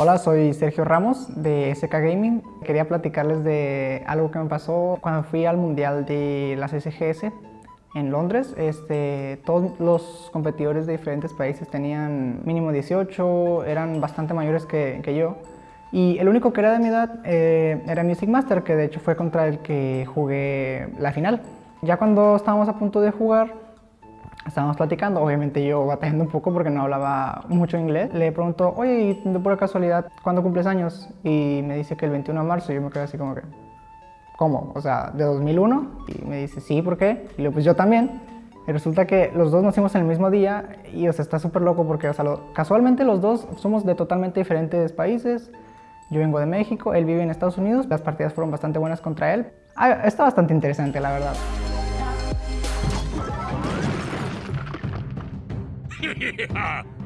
Hola, soy Sergio Ramos de SK Gaming. Quería platicarles de algo que me pasó cuando fui al Mundial de las SGS en Londres. Este, todos los competidores de diferentes países tenían mínimo 18, eran bastante mayores que, que yo. Y el único que era de mi edad eh, era Music Master, que de hecho fue contra el que jugué la final. Ya cuando estábamos a punto de jugar, estábamos platicando, obviamente yo batallando un poco porque no hablaba mucho inglés. Le pregunto, oye, de pura casualidad, ¿cuándo cumples años? Y me dice que el 21 de marzo, y yo me quedé así como que, ¿cómo? O sea, ¿de 2001? Y me dice, sí, ¿por qué? Y le pues yo también. Y resulta que los dos nacimos en el mismo día y, o sea, está súper loco porque, o sea, casualmente los dos somos de totalmente diferentes países. Yo vengo de México, él vive en Estados Unidos, las partidas fueron bastante buenas contra él. Ah, está bastante interesante, la verdad. yeah.